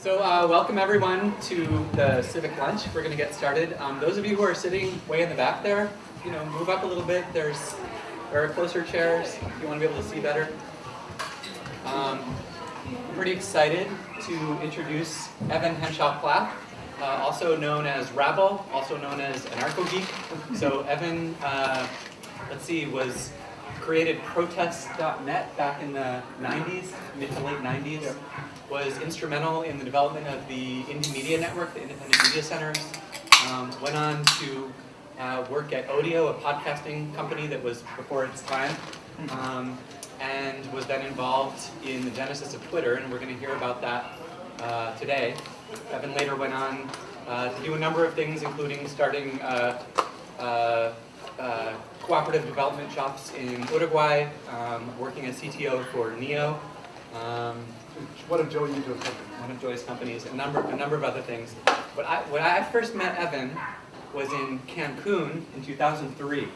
So uh, welcome everyone to the Civic Lunch. We're going to get started. Um, those of you who are sitting way in the back there, you know, move up a little bit. There's there are closer chairs if you want to be able to see better. Um, I'm pretty excited to introduce Evan Henshaw-Plath, uh, also known as Rabble, also known as Anarcho-Geek. So Evan, uh, let's see, was created protest.net back in the 90s, mid to late 90s was instrumental in the development of the Indie Media Network, the Independent Media Centers. Um, went on to uh, work at Odeo, a podcasting company that was before its time, um, and was then involved in the genesis of Twitter, and we're going to hear about that uh, today. Evan later went on uh, to do a number of things, including starting uh, uh, uh, cooperative development shops in Uruguay, um, working as CTO for NEO, um, one of Joi Ito's companies. One of Joi's companies, a number, a number of other things. But I, when I first met Evan was in Cancun in 2003.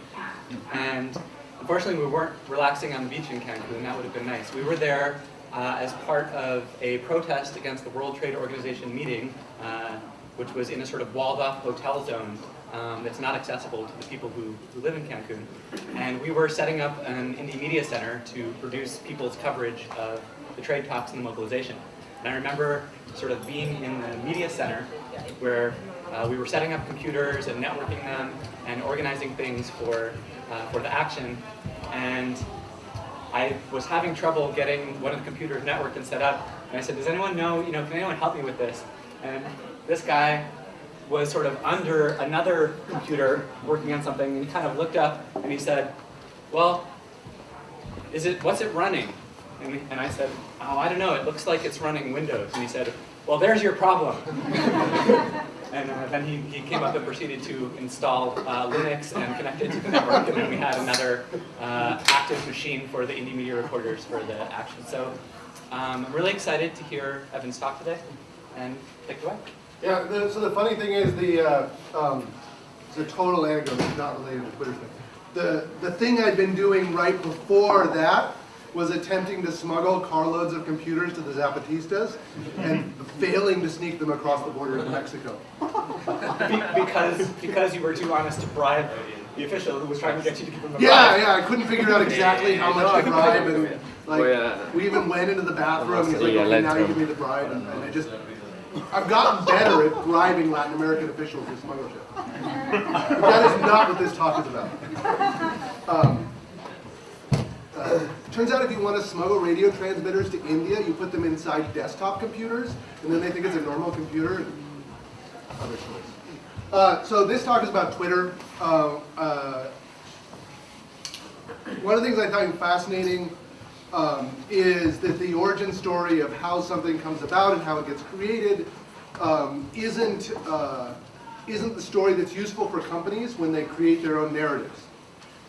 And unfortunately we weren't relaxing on the beach in Cancun, that would have been nice. We were there uh, as part of a protest against the World Trade Organization meeting, uh, which was in a sort of walled off hotel zone um, that's not accessible to the people who, who live in Cancun. And we were setting up an indie media center to produce people's coverage of the trade talks and the mobilization. And I remember sort of being in the media center where uh, we were setting up computers and networking them and organizing things for, uh, for the action. And I was having trouble getting one of the computers networked and set up. And I said, does anyone know, you know, can anyone help me with this? And this guy was sort of under another computer working on something and he kind of looked up and he said, well, is it, what's it running? And, and I said, oh, I don't know, it looks like it's running Windows. And he said, well, there's your problem. and uh, then he, he came up and proceeded to install uh, Linux and connect it to the network, and then we had another uh, active machine for the indie media recorders for the action. So um, I'm really excited to hear Evan's talk today, and take it away. Yeah, the, so the funny thing is the, uh, um, it's a total anecdote, is not related to Twitter thing. The, the thing I'd been doing right before that was attempting to smuggle carloads of computers to the Zapatistas and failing to sneak them across the border to Mexico. Be because, because you were too honest to bribe the official who was trying to get you to give him a yeah, bribe. Yeah, yeah, I couldn't figure out exactly how much to bribe, and like we even went into the bathroom. and He's like, okay, now you give me the bribe, and, and I just, I've gotten better at bribing Latin American officials with smuggle shit. that is not what this talk is about. Um, uh, turns out if you want to smuggle radio transmitters to India, you put them inside desktop computers, and then they think it's a normal computer. Other stories. Uh, so this talk is about Twitter. Uh, uh, one of the things I find fascinating um, is that the origin story of how something comes about and how it gets created um, isn't, uh, isn't the story that's useful for companies when they create their own narratives.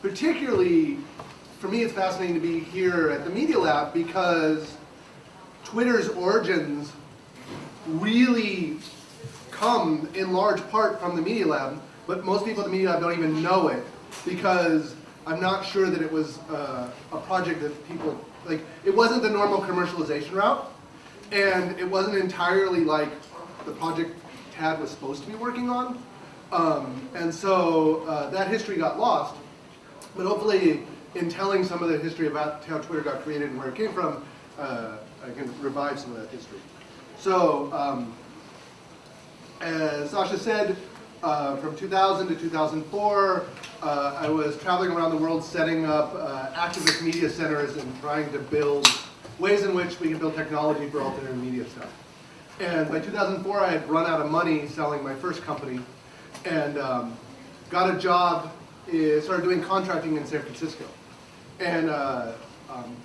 Particularly for me, it's fascinating to be here at the Media Lab because Twitter's origins really come in large part from the Media Lab, but most people at the Media Lab don't even know it because I'm not sure that it was uh, a project that people, like, it wasn't the normal commercialization route, and it wasn't entirely like the project Tad was supposed to be working on. Um, and so uh, that history got lost, but hopefully in telling some of the history about how Twitter got created and where it came from, uh, I can revive some of that history. So, um, as Sasha said, uh, from 2000 to 2004, uh, I was traveling around the world setting up uh, activist media centers and trying to build ways in which we can build technology for alternative media stuff. And by 2004, I had run out of money selling my first company and um, got a job, uh, started doing contracting in San Francisco. And uh, um,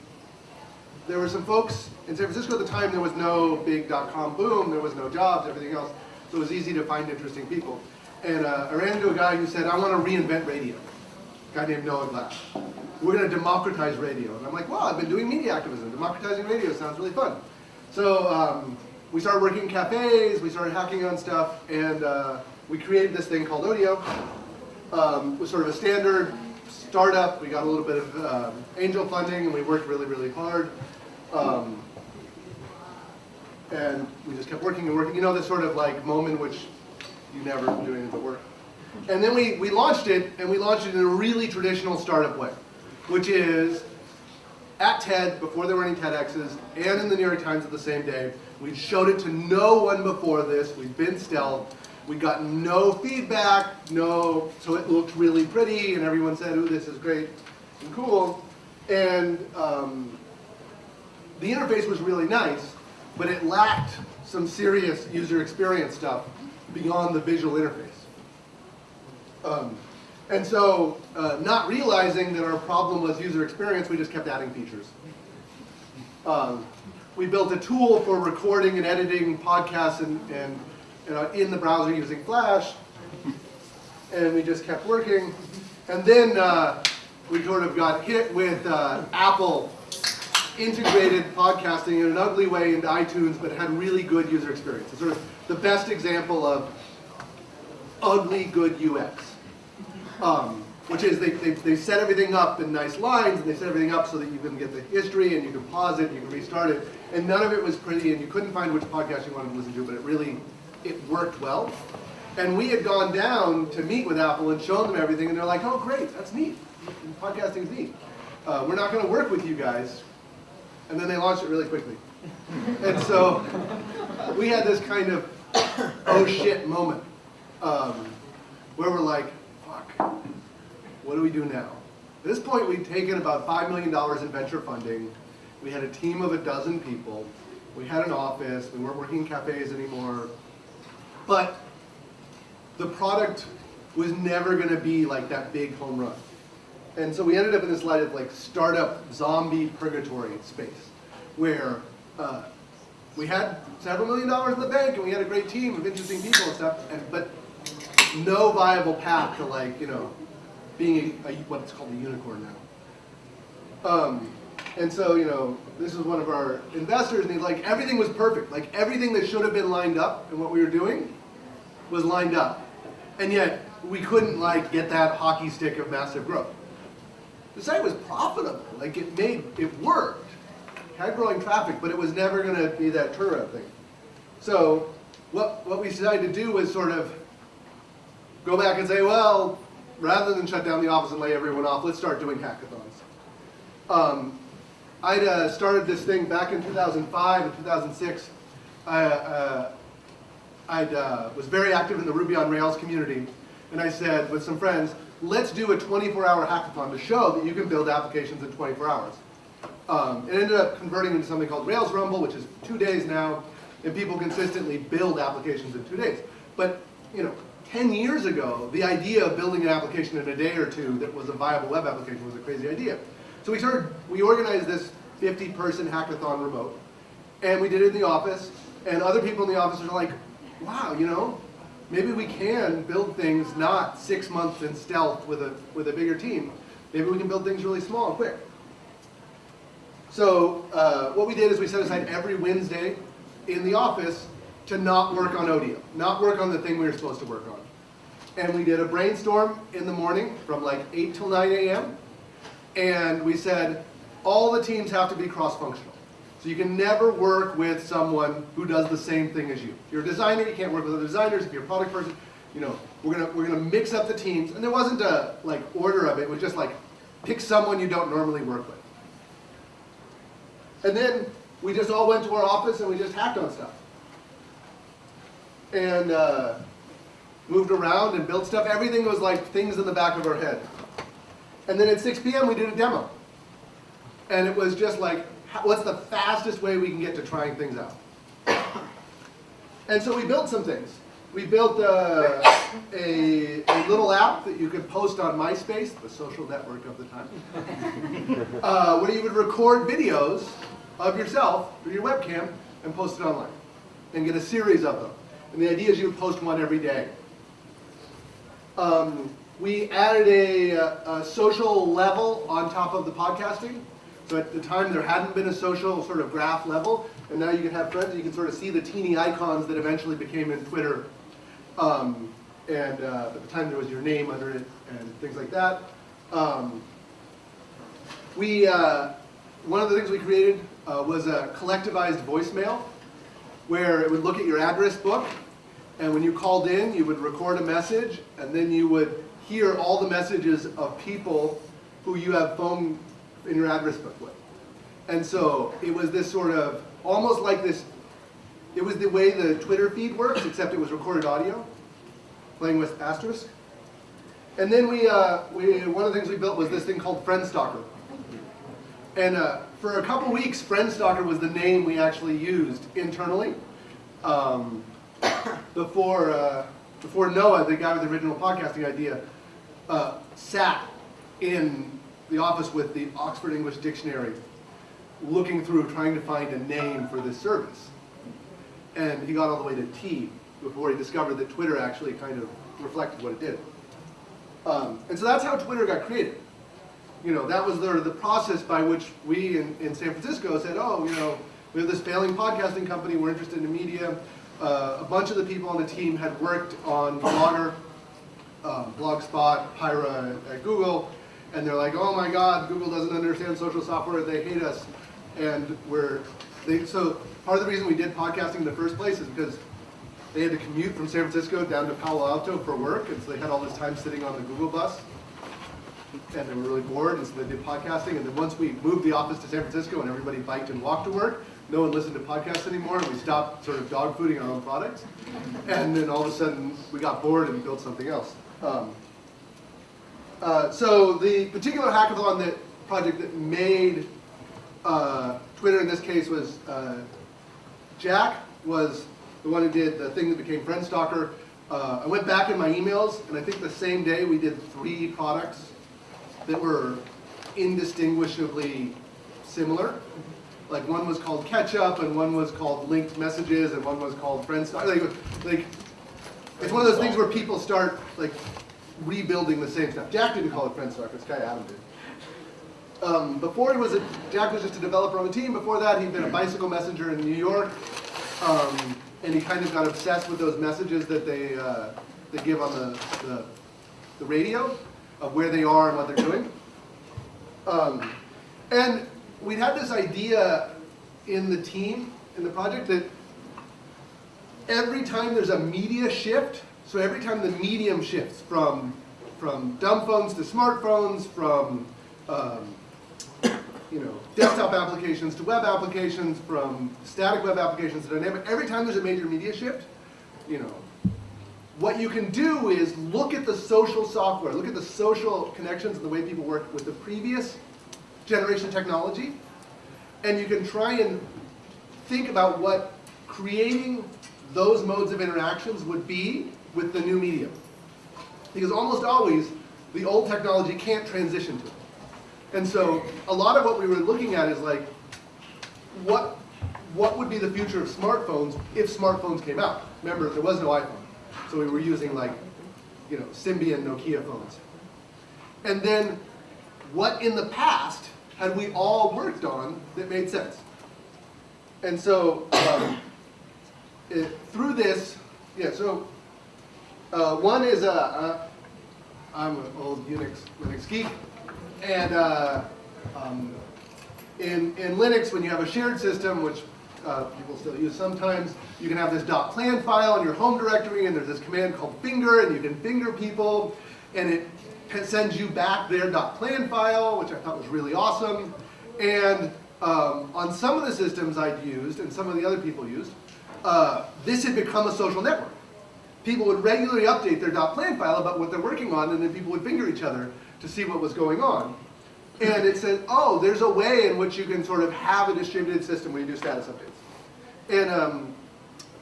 there were some folks in San Francisco at the time, there was no big dot-com boom, there was no jobs, everything else. So it was easy to find interesting people. And uh, I ran into a guy who said, I want to reinvent radio. A guy named Noah Glass. We're going to democratize radio. And I'm like, well, I've been doing media activism. Democratizing radio sounds really fun. So um, we started working in cafes, we started hacking on stuff, and uh, we created this thing called Odeo. Um, it was sort of a standard startup. We got a little bit of um, angel funding, and we worked really, really hard. Um, And we just kept working and working. You know, this sort of like moment which you never do any of the work. And then we, we launched it, and we launched it in a really traditional startup way, which is at TED, before there were any TEDx's, and in the New York Times at the same day. We showed it to no one before this. We'd been stealth. We got no feedback, no, so it looked really pretty, and everyone said, ooh, this is great and cool. And um, the interface was really nice, but it lacked some serious user experience stuff beyond the visual interface. Um, and so, uh, not realizing that our problem was user experience, we just kept adding features. Um, we built a tool for recording and editing podcasts and, and you know, in the browser using Flash, and we just kept working. And then uh, we sort of got hit with uh, Apple integrated podcasting in an ugly way into iTunes, but had really good user experience. It's sort of the best example of ugly good UX. Um, which is they, they, they set everything up in nice lines, and they set everything up so that you can get the history, and you can pause it, and you can restart it, and none of it was pretty, and you couldn't find which podcast you wanted to listen to, but it really, it worked well. And we had gone down to meet with Apple and shown them everything, and they're like, oh great, that's neat, podcasting's neat. Uh, we're not gonna work with you guys. And then they launched it really quickly. And so, we had this kind of oh shit moment, um, where we're like, fuck, what do we do now? At this point, we'd taken about $5 million in venture funding. We had a team of a dozen people. We had an office. We weren't working in cafes anymore. But the product was never going to be like that big home run. And so we ended up in this light of like startup zombie purgatory space where uh, we had several million dollars in the bank and we had a great team of interesting people and stuff, and, but no viable path to like, you know, being a, a, what's called a unicorn now. Um, and so, you know, this is one of our investors, and he's like, everything was perfect. Like, everything that should have been lined up and what we were doing was lined up. And yet, we couldn't, like, get that hockey stick of massive growth. The site was profitable. Like, it made, it worked. Had growing traffic, but it was never going to be that turnaround thing. So, what, what we decided to do was sort of go back and say, well, rather than shut down the office and lay everyone off, let's start doing hackathons. Um, I'd uh, started this thing back in 2005 and 2006. I uh, uh, was very active in the Ruby on Rails community, and I said with some friends, let's do a 24-hour hackathon to show that you can build applications in 24 hours. Um, it ended up converting into something called Rails Rumble, which is two days now, and people consistently build applications in two days. But you know, 10 years ago, the idea of building an application in a day or two that was a viable web application was a crazy idea. So we started, we organized this 50 person hackathon remote, and we did it in the office, and other people in the office are like, wow, you know, maybe we can build things not six months in stealth with a, with a bigger team. Maybe we can build things really small and quick. So uh, what we did is we set aside every Wednesday in the office to not work on Odeo, not work on the thing we were supposed to work on. And we did a brainstorm in the morning from like 8 till 9 a.m. And we said, all the teams have to be cross-functional. So you can never work with someone who does the same thing as you. If you're a designer, you can't work with other designers. If you're a product person, you know, we're gonna we're gonna mix up the teams. And there wasn't a like order of it. It was just like pick someone you don't normally work with. And then we just all went to our office and we just hacked on stuff and uh, moved around and built stuff. Everything was like things in the back of our head. And then at 6 p.m. we did a demo. And it was just like, what's the fastest way we can get to trying things out? And so we built some things. We built uh, a, a, little app that you could post on MySpace, the social network of the time, uh, where you would record videos of yourself through your webcam and post it online and get a series of them. And the idea is you would post one every day. Um, we added a, a, social level on top of the podcasting. So at the time there hadn't been a social sort of graph level, and now you can have friends and you can sort of see the teeny icons that eventually became in Twitter. Um, and uh, at the time there was your name under it and things like that. Um, we, uh, one of the things we created uh, was a collectivized voicemail where it would look at your address book, and when you called in, you would record a message, and then you would hear all the messages of people who you have phone in your address book with. And so it was this sort of, almost like this, it was the way the Twitter feed works, except it was recorded audio, playing with asterisk. And then we, uh, we, one of the things we built was this thing called FriendStalker. And uh, for a couple weeks, FriendStalker was the name we actually used internally. Um, before, uh, before Noah, the guy with the original podcasting idea, uh, sat in the office with the Oxford English Dictionary, looking through, trying to find a name for this service. And he got all the way to T before he discovered that Twitter actually kind of reflected what it did. Um, and so that's how Twitter got created. You know, that was the, the process by which we in, in San Francisco said, oh, you know, we have this failing podcasting company, we're interested in media. Uh, a bunch of the people on the team had worked on Blogger, um, Blogspot, Pyra at Google, and they're like, oh my god, Google doesn't understand social software, they hate us. And we're, they, so part of the reason we did podcasting in the first place is because they had to commute from San Francisco down to Palo Alto for work, and so they had all this time sitting on the Google bus. And they were really bored, and so they did podcasting. And then once we moved the office to San Francisco and everybody biked and walked to work, no one listened to podcasts anymore, and we stopped sort of dog fooding our own products. And then all of a sudden, we got bored and built something else. Um, uh, so the particular hackathon that project that made uh, Twitter in this case was uh, Jack was the one who did the thing that became FriendStalker. Uh, I went back in my emails, and I think the same day we did three products that were indistinguishably similar. Like one was called catch up and one was called Linked Messages, and one was called FriendStalker. Like, like, it's one of those things where people start like rebuilding the same stuff. Jack didn't call it FriendStalker, this guy Adam did. Um, before he was a, Jack was just a developer on the team. Before that, he'd been a bicycle messenger in New York. Um, and he kind of got obsessed with those messages that they, uh, they give on the, the, the, radio of where they are and what they're doing. Um, and we'd had this idea in the team, in the project, that every time there's a media shift, so every time the medium shifts from, from dumb phones to smartphones, from um, you know, desktop applications to web applications, from static web applications to dynamic. Every time there's a major media shift, you know, what you can do is look at the social software, look at the social connections and the way people work with the previous generation technology, and you can try and think about what creating those modes of interactions would be with the new medium. Because almost always, the old technology can't transition to it. And so a lot of what we were looking at is like, what, what would be the future of smartphones if smartphones came out? Remember, there was no iPhone. So we were using like, you know, Symbian Nokia phones. And then what in the past had we all worked on that made sense? And so um, it, through this, yeah, so uh, one is, uh, uh, I'm an old Unix, Linux geek, and uh, um, in, in Linux, when you have a shared system, which uh, people still use sometimes, you can have this .plan file in your home directory, and there's this command called finger, and you can finger people, and it sends you back their .plan file, which I thought was really awesome. And um, on some of the systems I'd used, and some of the other people used, uh, this had become a social network. People would regularly update their .plan file about what they're working on, and then people would finger each other to see what was going on. And it said, oh, there's a way in which you can sort of have a distributed system when you do status updates. And um,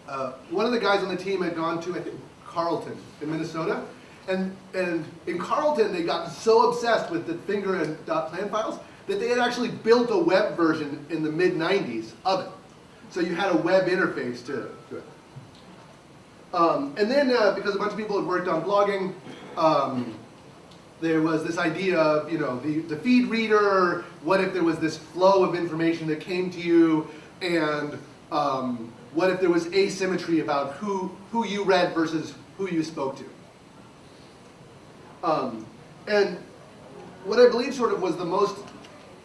uh, one of the guys on the team had gone to, I think, Carleton in Minnesota. And, and in Carleton, they got so obsessed with the finger and dot .plan files that they had actually built a web version in the mid-90s of it. So you had a web interface to, to it. Um, and then, uh, because a bunch of people had worked on blogging, um, there was this idea of, you know, the, the feed reader, what if there was this flow of information that came to you, and um, what if there was asymmetry about who, who you read versus who you spoke to. Um, and what I believe sort of was the most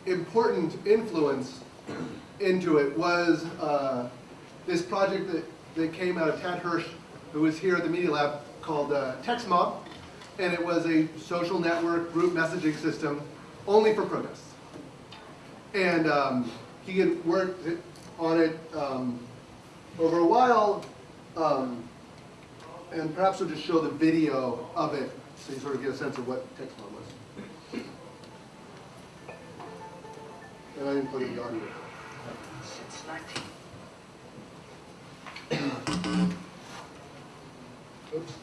important influence into it was uh, this project that, that came out of Tad Hirsch, who was here at the Media Lab, called uh, TextMob, and it was a social network group messaging system only for protests. And um, he had worked on it um, over a while, um, and perhaps we'll just show the video of it so you sort of get a sense of what TextMob was. And I didn't put in the audio. Since 19. Oops.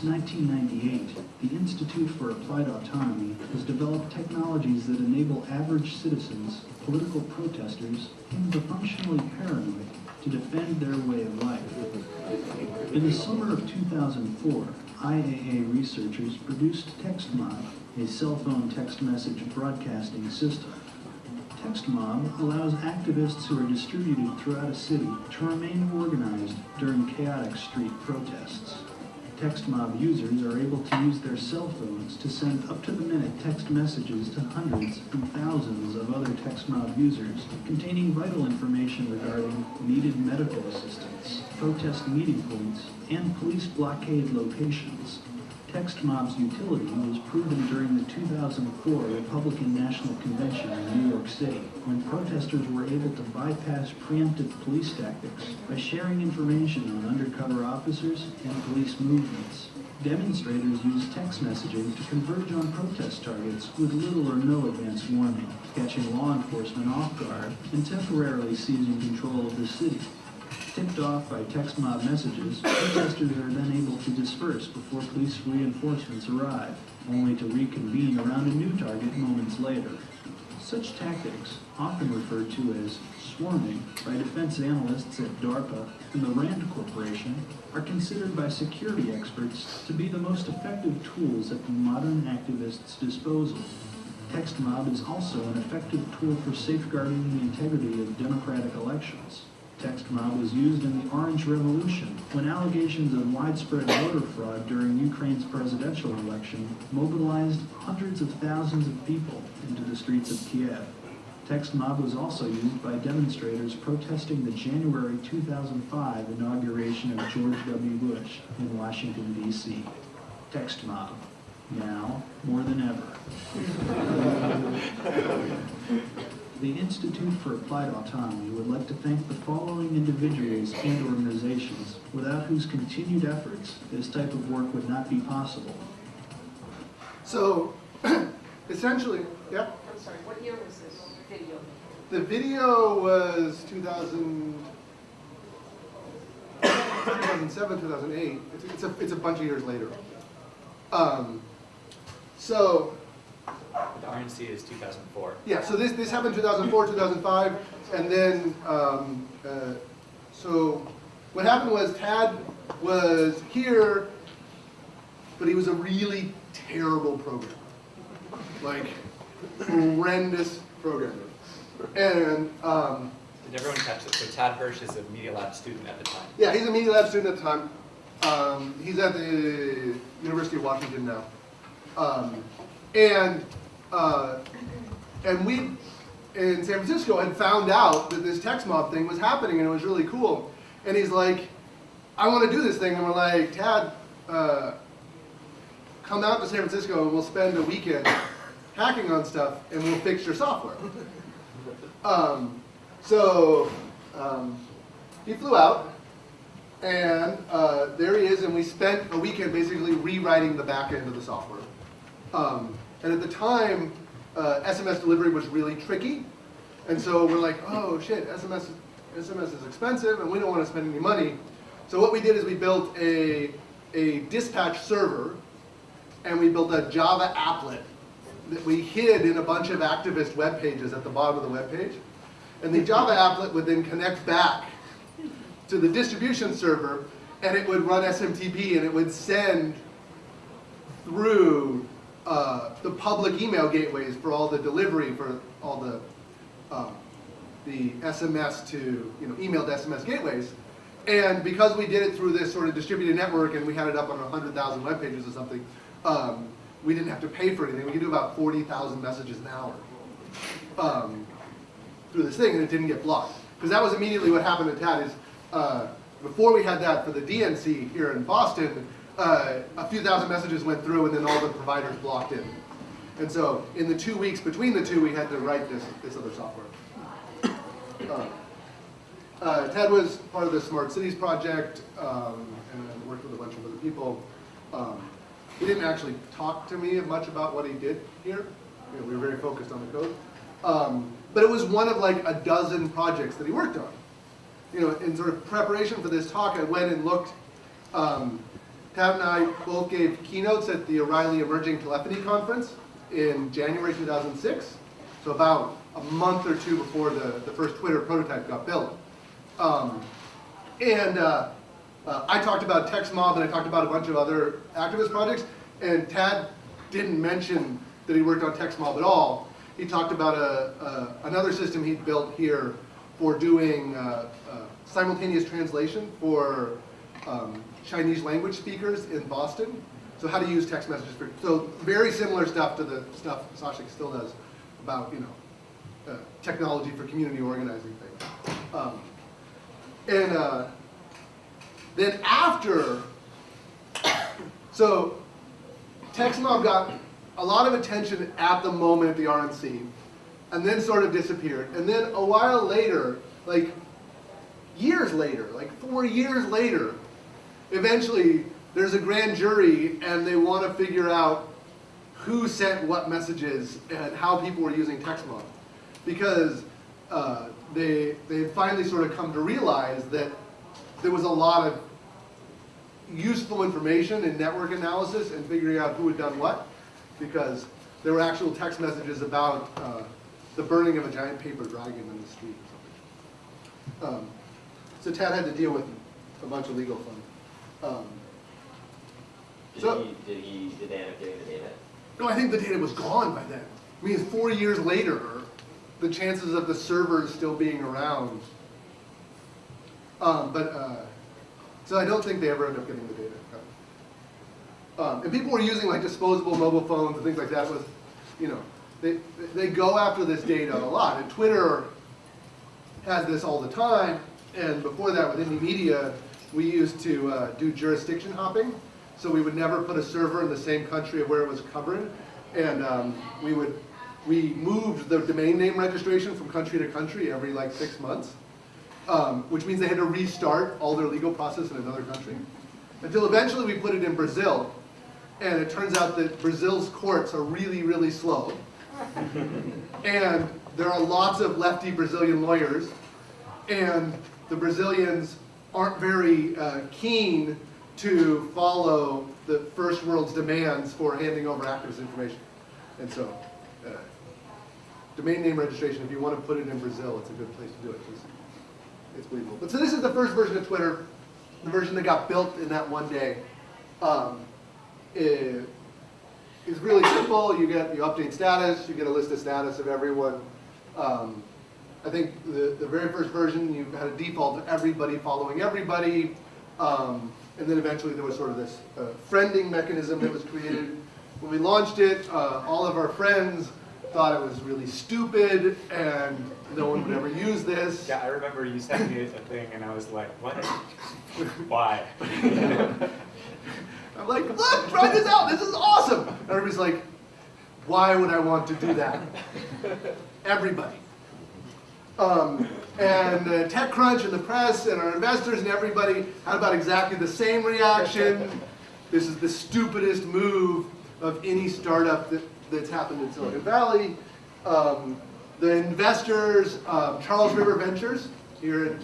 Since 1998, the Institute for Applied Autonomy has developed technologies that enable average citizens, political protesters, and the functionally paranoid to defend their way of life. In the summer of 2004, IAA researchers produced TextMob, a cell phone text message broadcasting system. TextMob allows activists who are distributed throughout a city to remain organized during chaotic street protests. TextMob users are able to use their cell phones to send up-to-the-minute text messages to hundreds and thousands of other TextMob users containing vital information regarding needed medical assistance, protest meeting points, and police blockade locations. TextMob's utility was proven during the 2004 Republican National Convention in New York City, when protesters were able to bypass preemptive police tactics by sharing information on undercover officers and police movements. Demonstrators used text messaging to converge on protest targets with little or no advance warning, catching law enforcement off guard and temporarily seizing control of the city. Tipped off by text mob messages, protesters are then able to disperse before police reinforcements arrive, only to reconvene around a new target moments later. Such tactics, often referred to as swarming by defense analysts at DARPA and the RAND Corporation, are considered by security experts to be the most effective tools at the modern activist's disposal. Text mob is also an effective tool for safeguarding the integrity of democratic elections. TextMob was used in the Orange Revolution when allegations of widespread voter fraud during Ukraine's presidential election mobilized hundreds of thousands of people into the streets of Kiev. TextMob was also used by demonstrators protesting the January 2005 inauguration of George W. Bush in Washington, D.C. TextMob, now more than ever. The Institute for Applied Autonomy would like to thank the following individuals and organizations, without whose continued efforts this type of work would not be possible. So, essentially, yeah, I'm sorry, what year was this video? the video was 2000, 2007, 2008. It's, it's, a, it's a bunch of years later. Um, so, The RNC is 2004. yeah, so this, this happened 2004, 2005, and then, um, uh, so what happened was Tad was here, but he was a really terrible programmer. Like, horrendous programmer. And, um, Did everyone catch it? So Tad Hirsch is a Media Lab student at the time. yeah, he's a media lab student at the time. Um, he's at the University of Washington now. Um, and, uh, and we, in San Francisco, had found out that this text mob thing was happening and it was really cool. And he's like, I want to do this thing. And we're like, Tad, uh, come out to San Francisco and we'll spend a weekend hacking on stuff and we'll fix your software. Um, so um, he flew out and uh, there he is and we spent a weekend basically rewriting the back end of the software. Um, and at the time, uh, SMS delivery was really tricky. And so we're like, oh shit, SMS, SMS is expensive and we don't want to spend any money. So what we did is we built a, a dispatch server and we built a Java applet that we hid in a bunch of activist web pages at the bottom of the web page. And the Java applet would then connect back to the distribution server and it would run SMTP and it would send through uh, the public email gateways for all the delivery for all the um, the SMS to you know email to SMS gateways. And because we did it through this sort of distributed network and we had it up on 100,000 web pages or something, um, we didn't have to pay for anything. We could do about 40,000 messages an hour um, through this thing, and it didn't get blocked. Because that was immediately what happened to Tad is, uh, before we had that for the DNC here in Boston, uh, a few thousand messages went through and then all the providers blocked it. And so in the two weeks between the two, we had to write this, this other software. Uh, uh, Ted was part of the Smart Cities project um, and worked with a bunch of other people. Um, he didn't actually talk to me much about what he did here. You know, we were very focused on the code. Um, but it was one of like a dozen projects that he worked on. You know, in sort of preparation for this talk, I went and looked. Um, Tad and I both gave keynotes at the O'Reilly Emerging Telephony Conference in January 2006. So about a month or two before the, the first Twitter prototype got built. Um, and uh, uh, I talked about TextMob and I talked about a bunch of other activist projects, and Tad didn't mention that he worked on TextMob at all. He talked about a, a, another system he'd built here for doing uh, uh, simultaneous translation for um, Chinese language speakers in Boston. So how to use text messages for, so very similar stuff to the stuff Sashik still does about, you know, uh, technology for community organizing things. Um, and uh, then after, so TextMob got a lot of attention at the moment at the RNC, and then sort of disappeared. And then a while later, like years later, like four years later, eventually there's a grand jury and they want to figure out who sent what messages and how people were using TextMob. Because uh, they, they finally sort of come to realize that there was a lot of useful information in network analysis and figuring out who had done what. Because there were actual text messages about uh, the burning of a giant paper dragon in the street or something. Um, so Tad had to deal with a bunch of legal fun. Um, Did So- he, did he, did they end up getting the data? No, I think the data was gone by then. I mean, four years later, the chances of the servers still being around. Um, but, uh, so I don't think they ever end up getting the data. Um, and people were using like disposable mobile phones and things like that with, you know, they, they go after this data a lot. And Twitter has this all the time. And before that, with indie media, we used to uh, do jurisdiction hopping. So we would never put a server in the same country of where it was covered. And um, we would, we moved the domain name registration from country to country every like six months. Um, which means they had to restart all their legal process in another country. Until eventually we put it in Brazil. And it turns out that Brazil's courts are really, really slow. and there are lots of lefty Brazilian lawyers. And the Brazilians aren't very uh, keen to follow the first world's demands for handing over activist information. And so, uh, domain name registration, if you want to put it in Brazil, it's a good place to do it. 'cause It's believable. But so this is the first version of Twitter, the version that got built in that one day. Um, it- it's really simple. You get you update status. You get a list of status of everyone. Um, I think the, the very first version you had a default of everybody following everybody, um, and then eventually there was sort of this uh, friending mechanism that was created. When we launched it, uh, all of our friends thought it was really stupid and no one would ever use this. Yeah, I remember you sent me a thing and I was like, what? Why? I'm like, look, try this out. This is awesome. And everybody's like, why would I want to do that? Everybody. Um, and uh, TechCrunch and the press and our investors and everybody had about exactly the same reaction. This is the stupidest move of any startup that, that's happened in Silicon Valley. Um, the investors, um, Charles River Ventures, here, in,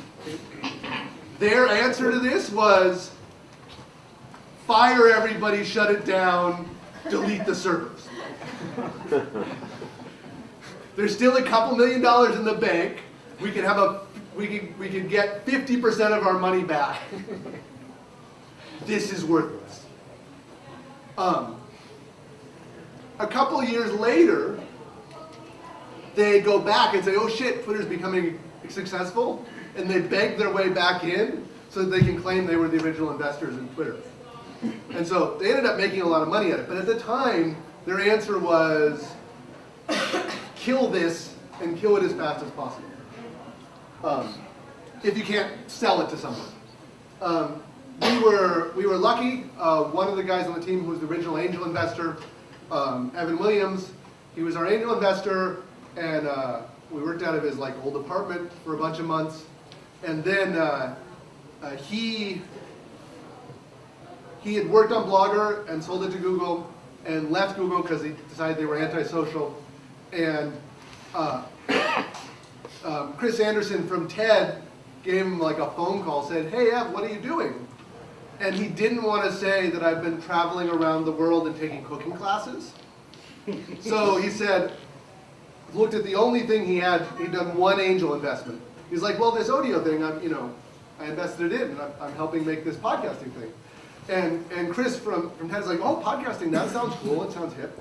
their answer to this was, fire everybody, shut it down, delete the servers. There's still a couple million dollars in the bank. We can have a, we can, we can get 50% of our money back. this is worthless. Um, a couple years later, they go back and say, oh shit, Twitter's becoming successful, and they beg their way back in so that they can claim they were the original investors in Twitter. And so they ended up making a lot of money at it. But at the time, their answer was, kill this and kill it as fast as possible. Um, if you can't sell it to someone. Um, we were we were lucky. Uh, one of the guys on the team who was the original angel investor, um, Evan Williams, he was our angel investor, and uh, we worked out of his like old apartment for a bunch of months, and then uh, uh, he he had worked on Blogger and sold it to Google, and left Google because he decided they were antisocial, and uh, um, Chris Anderson from TED gave him like a phone call, said, hey Ev, what are you doing? And he didn't want to say that I've been traveling around the world and taking cooking classes. So he said, looked at the only thing he had, he'd done one angel investment. He's like, well, this audio thing, I'm, you know, I invested it in, and I'm, I'm helping make this podcasting thing. And, and Chris from, from TED is like, oh, podcasting, that sounds cool, it sounds hip.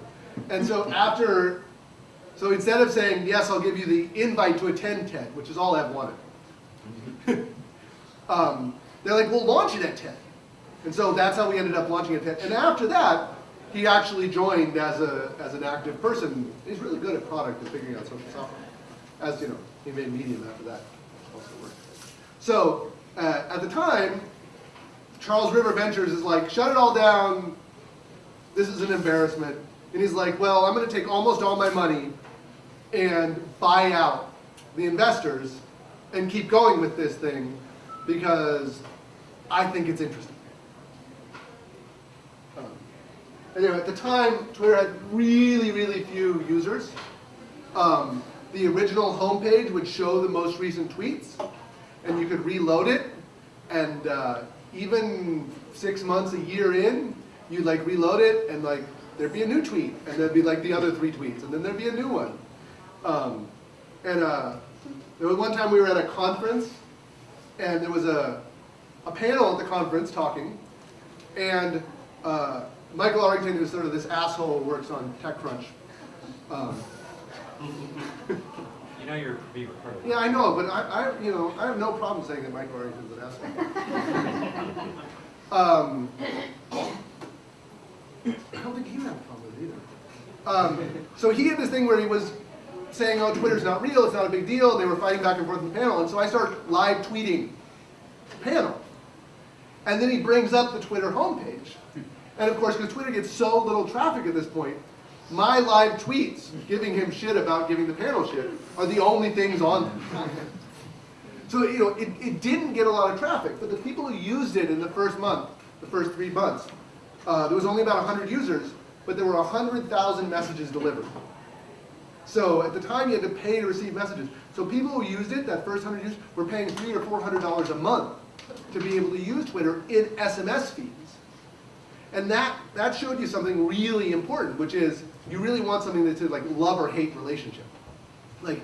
And so after, so instead of saying, yes, I'll give you the invite to attend TED, which is all I've wanted, um, they're like, we'll launch it at TED. And so that's how we ended up launching at TED. And after that, he actually joined as, a, as an active person. He's really good at product and figuring out social software. As you know, he made Medium after that. Also worked. So uh, at the time, Charles River Ventures is like, shut it all down. This is an embarrassment. And he's like, well, I'm going to take almost all my money and buy out the investors and keep going with this thing because I think it's interesting. Um, anyway, at the time, Twitter had really, really few users. Um, the original homepage would show the most recent tweets, and you could reload it. And uh, even six months, a year in, you'd like reload it, and like there'd be a new tweet, and there'd be like the other three tweets, and then there'd be a new one. Um, and uh, there was one time we were at a conference, and there was a, a panel at the conference talking, and uh, Michael Arrington, who's sort of this asshole who works on TechCrunch. Um, You know you're being recorded. yeah, I know, but I, I, you know, I have no problem saying that Michael Arrington's an asshole. um, I don't think he would have a problem with it either. Um, so he had this thing where he was saying, oh, Twitter's not real, it's not a big deal, they were fighting back and forth in the panel, and so I start live tweeting the panel. And then he brings up the Twitter homepage. And of course, because Twitter gets so little traffic at this point, my live tweets giving him shit about giving the panel shit are the only things on there. So, you know, it, it didn't get a lot of traffic, but the people who used it in the first month, the first three months, uh, there was only about 100 users, but there were 100,000 messages delivered. So at the time, you had to pay to receive messages. So people who used it, that first 100 users, were paying three or $400 a month to be able to use Twitter in SMS feeds. And that, that showed you something really important, which is you really want something that's a like love or hate relationship. Like,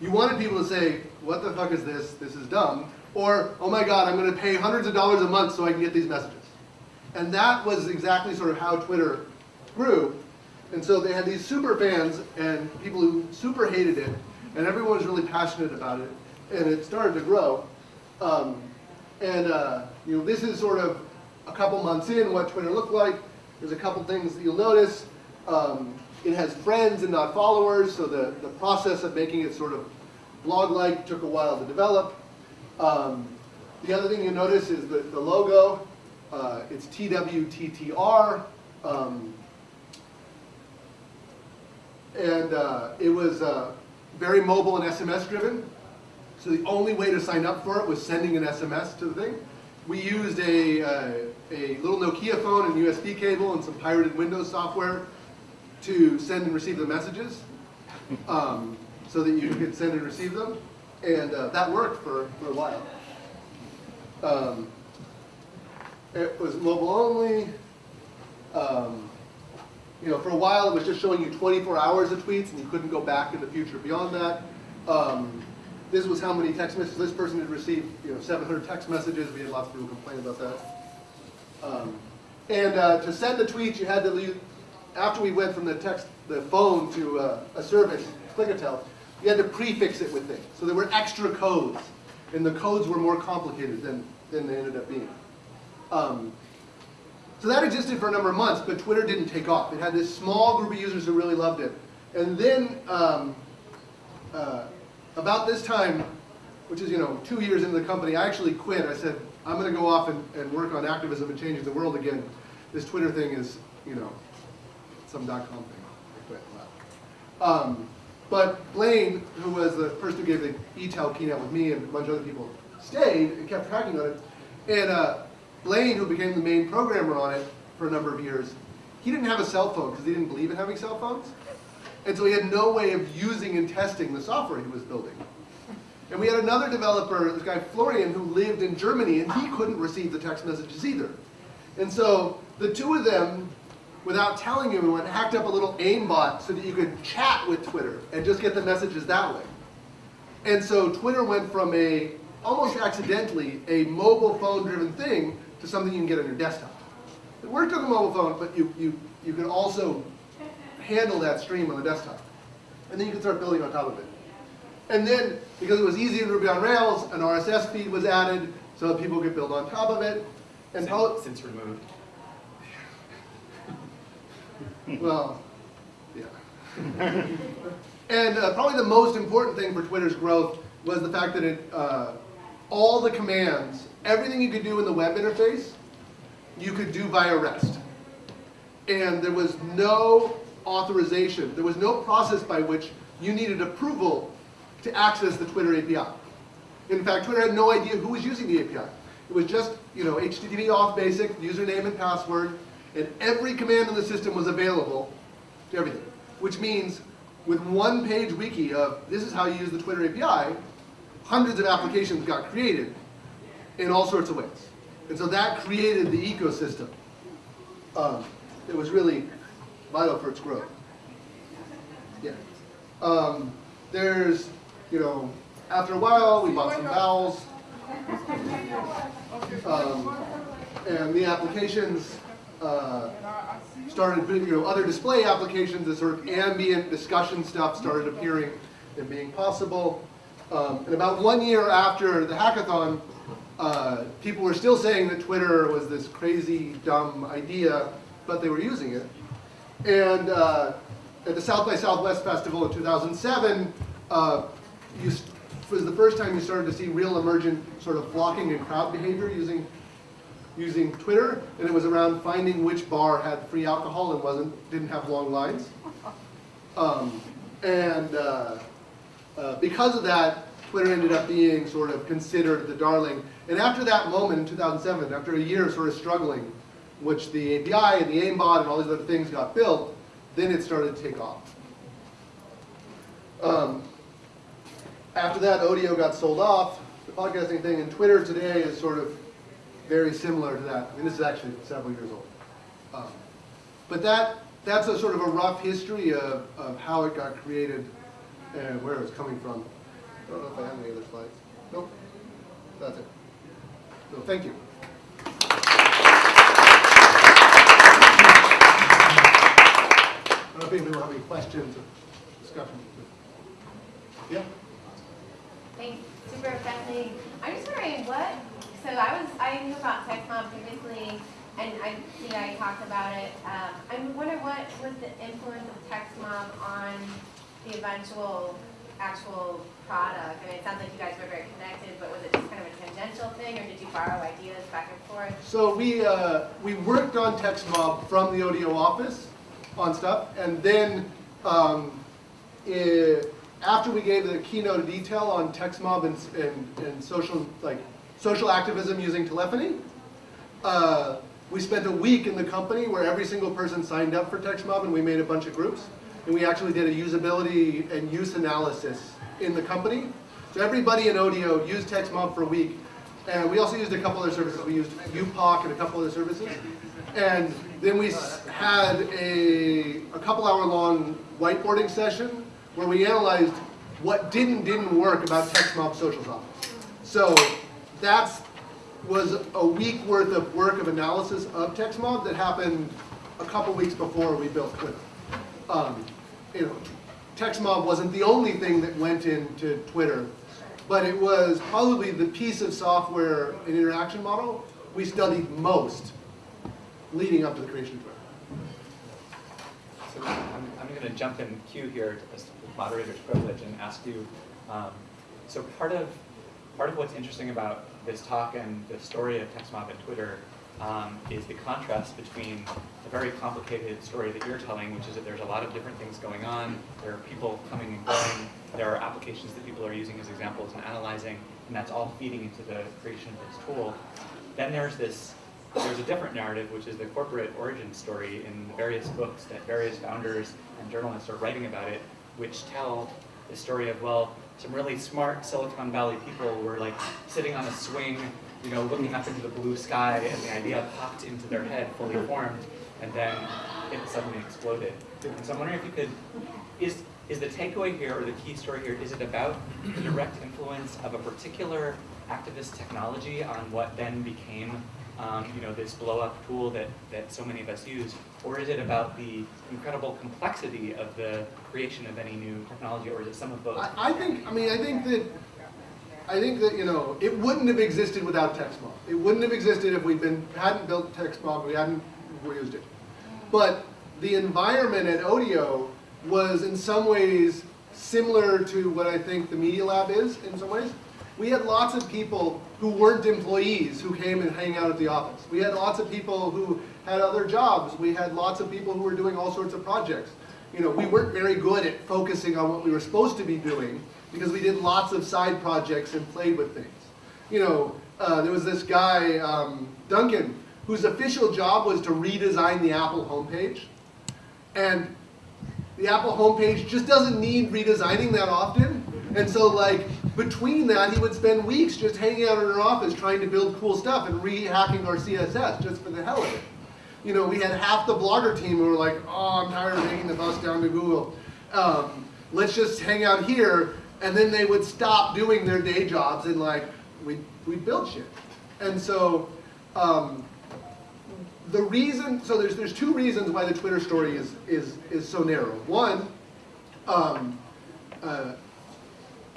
you wanted people to say, what the fuck is this? This is dumb. Or, oh my god, I'm going to pay hundreds of dollars a month so I can get these messages. And that was exactly sort of how Twitter grew. And so they had these super fans and people who super hated it, and everyone was really passionate about it, and it started to grow. Um, and uh, you know, this is sort of a couple months in what Twitter looked like. There's a couple things that you'll notice. Um, it has friends and not followers, so the, the process of making it sort of blog-like took a while to develop. Um, the other thing you notice is the, the logo. Uh, it's TWTTR. Um, and uh, it was uh, very mobile and SMS driven. So the only way to sign up for it was sending an SMS to the thing. We used a, uh, a little Nokia phone and USB cable and some pirated Windows software to send and receive the messages um, so that you could send and receive them. And uh, that worked for, for a while. Um, it was mobile only. Um, you know, for a while it was just showing you 24 hours of tweets and you couldn't go back in the future beyond that. Um, this was how many text messages this person had received, you know, 700 text messages. We had lots of people complain about that. Um, and uh, to send the tweet, you had to leave, after we went from the text, the phone to uh, a service, Clickatell, you had to prefix it with things. So there were extra codes, and the codes were more complicated than, than they ended up being. Um, So that existed for a number of months, but Twitter didn't take off. It had this small group of users who really loved it. And then, um, uh, about this time, which is, you know, two years into the company, I actually quit. I said, I'm gonna go off and, and work on activism and changing the world again. This Twitter thing is, you know, some dot-com thing. I quit left. Um, but Blaine, who was the person who gave the ETel keynote with me and a bunch of other people, stayed and kept tracking on it. And uh, Blaine, who became the main programmer on it for a number of years, he didn't have a cell phone because he didn't believe in having cell phones. And so he had no way of using and testing the software he was building. And we had another developer, this guy Florian, who lived in Germany, and he couldn't receive the text messages either. And so the two of them, without telling anyone, hacked up a little AIM bot so that you could chat with Twitter and just get the messages that way. And so Twitter went from a, almost accidentally, a mobile phone driven thing to something you can get on your desktop. It worked on the mobile phone, but you, you, you could also handle that stream on the desktop. And then you could start building on top of it. And then, because it was easy in Ruby on Rails, an RSS feed was added so that people could build on top of it. And Since, since removed. well, yeah. and uh, probably the most important thing for Twitter's growth was the fact that it, uh, all the commands, everything you could do in the web interface, you could do via REST. And there was no authorization, there was no process by which you needed approval to access the Twitter API. In fact, Twitter had no idea who was using the API. It was just, you know, HTTP auth basic, username and password, and every command in the system was available to everything. Which means, with one page wiki of this is how you use the Twitter API, hundreds of applications got created in all sorts of ways. And so that created the ecosystem. Um, it was really vital for its growth. Yeah. Um, there's, you know, after a while, we bought some vowels. Um, and the applications uh, started, you know, other display applications, the sort of ambient discussion stuff started appearing and being possible. Um, and about one year after the hackathon, uh, people were still saying that Twitter was this crazy, dumb idea, but they were using it. And uh, at the South by Southwest Festival in 2007, uh, you, was the first time you started to see real emergent sort of flocking and crowd behavior using using Twitter, and it was around finding which bar had free alcohol and wasn't didn't have long lines. Um, and uh, because of that, Twitter ended up being sort of considered the darling. And after that moment in 2007, after a year of sort of struggling, which the API and the AIM bot and all these other things got built, then it started to take off. Um, after that, Odeo got sold off, the podcasting thing, and Twitter today is sort of very similar to that. I mean, this is actually several years old. Um, but that that's a sort of a rough history of, of how it got created and where it was coming from. I don't know if I have any other slides. Nope. That's it. So thank you. I don't know if will have any questions or discussion. Yeah? Thanks, super friendly. I'm just wondering what, so I was, I knew about TextMob previously, and I, know, I talked about it. Um, I'm wondering what was the influence of TextMob on the eventual actual product? I mean, it sounds like you guys were very connected, but was it just kind of a tangential thing, or did you borrow ideas back and forth? So we, uh, we worked on TextMob from the Odeo office on stuff, and then um, eh, after we gave the keynote at ETel on TextMob and, and, and social, like, social activism using telephony, uh, we spent a week in the company where every single person signed up for TextMob and we made a bunch of groups. And we actually did a usability and use analysis in the company. So everybody in Odeo used TextMob for a week. And we also used a couple other services. We used UPOC and a couple other services. And then we had a, a couple hour long whiteboarding session where we analyzed what did and didn't work about TextMob Social Office. So that's was a week worth of work of analysis of TextMob that happened a couple weeks before we built Twitter. Um, you know, TextMob wasn't the only thing that went into Twitter, but it was probably the piece of software and interaction model we studied most leading up to the creation of Twitter. So I'm, I'm going to jump in queue here as the moderator's privilege and ask you, um, so part of, part of what's interesting about this talk and the story of TextMob and Twitter um, is the contrast between the very complicated story that you're telling, which is that there's a lot of different things going on, there are people coming and going, there are applications that people are using as examples and analyzing, and that's all feeding into the creation of this tool. Then there's this there's a different narrative, which is the corporate origin story in the various books that various founders and journalists are writing about it, which tell the story of, well, some really smart Silicon Valley people were like sitting on a swing, you know, looking up into the blue sky, and the idea popped into their head, fully formed, and then it suddenly exploded. And so I'm wondering if you could, is, is the takeaway here, or the key story here, is it about the direct influence of a particular activist technology on what then became um, you know, this blow-up tool that, that so many of us use, or is it about the incredible complexity of the creation of any new technology, or is it some of both? I, I think, I mean, I think that, I think that, you know, it wouldn't have existed without TextMob. It wouldn't have existed if we'd been, hadn't built TextMob, we hadn't used it. But the environment at Odeo was in some ways similar to what I think the Media Lab is in some ways. We had lots of people who weren't employees who came and hang out at the office. We had lots of people who had other jobs. We had lots of people who were doing all sorts of projects. You know, we weren't very good at focusing on what we were supposed to be doing because we did lots of side projects and played with things. You know, uh, there was this guy, um, Duncan, whose official job was to redesign the Apple homepage. And the Apple homepage just doesn't need redesigning that often. And so like between that, he would spend weeks just hanging out in our office trying to build cool stuff and re-hacking our CSS just for the hell of it. You know, we had half the blogger team who were like, oh, I'm tired of taking the bus down to Google. Um, let's just hang out here. And then they would stop doing their day jobs and like, we we build shit. And so um, the reason, so there's, there's two reasons why the Twitter story is, is, is so narrow. One, um, uh,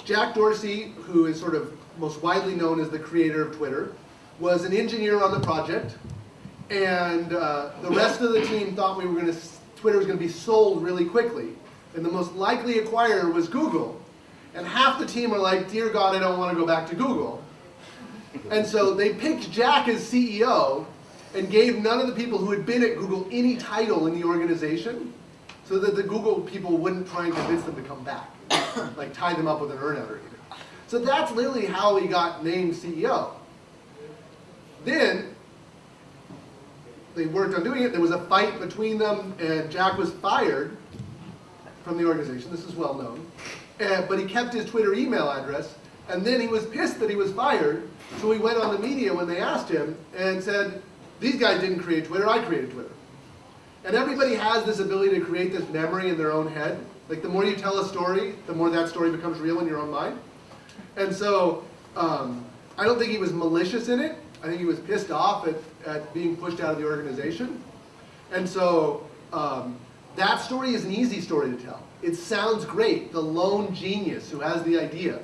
Jack Dorsey, who is sort of most widely known as the creator of Twitter, was an engineer on the project, and uh, the rest of the team thought we were going to, Twitter was going to be sold really quickly, and the most likely acquirer was Google. And half the team are like, dear God, I don't want to go back to Google. And so they picked Jack as CEO and gave none of the people who had been at Google any title in the organization so that the Google people wouldn't try and convince them to come back, like tie them up with an earnout or anything. So that's literally how he got named CEO. Then they worked on doing it. There was a fight between them, and Jack was fired from the organization. This is well known. Uh, but he kept his Twitter email address, and then he was pissed that he was fired, so he went on the media when they asked him and said, these guys didn't create Twitter, I created Twitter. And everybody has this ability to create this memory in their own head. Like the more you tell a story, the more that story becomes real in your own mind. And so um, I don't think he was malicious in it. I think he was pissed off at, at being pushed out of the organization. And so um, that story is an easy story to tell. It sounds great, the lone genius who has the idea.